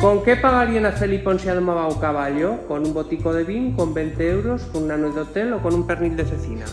Con qué pagarían a Felipón si además un caballo? Con un botico de vin, con 20 euros, con una noche de hotel o con un pernil de cecina?